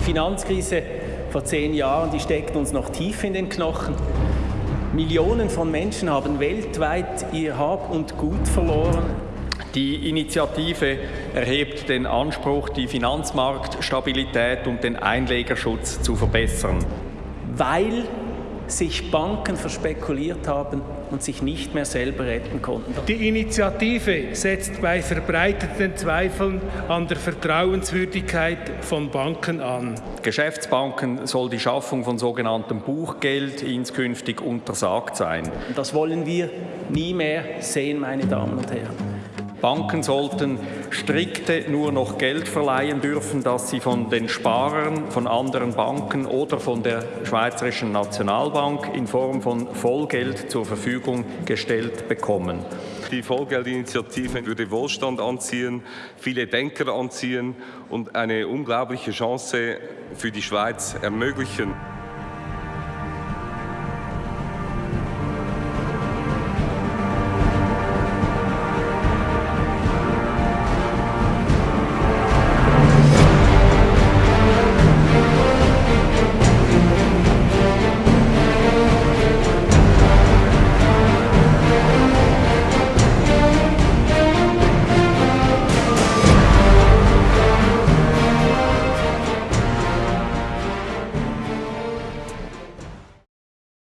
Finanzkrise vor zehn Jahren, die steckt uns noch tief in den Knochen. Millionen von Menschen haben weltweit ihr Hab und Gut verloren. Die Initiative erhebt den Anspruch, die Finanzmarktstabilität und den Einlegerschutz zu verbessern. Weil sich Banken verspekuliert haben und sich nicht mehr selber retten konnten. Die Initiative setzt bei verbreiteten Zweifeln an der Vertrauenswürdigkeit von Banken an. Geschäftsbanken soll die Schaffung von sogenanntem Buchgeld inskünftig untersagt sein. Das wollen wir nie mehr sehen, meine Damen und Herren. Banken sollten strikte nur noch Geld verleihen dürfen, das sie von den Sparern, von anderen Banken oder von der Schweizerischen Nationalbank in Form von Vollgeld zur Verfügung gestellt bekommen. Die Vollgeldinitiative würde Wohlstand anziehen, viele Denker anziehen und eine unglaubliche Chance für die Schweiz ermöglichen.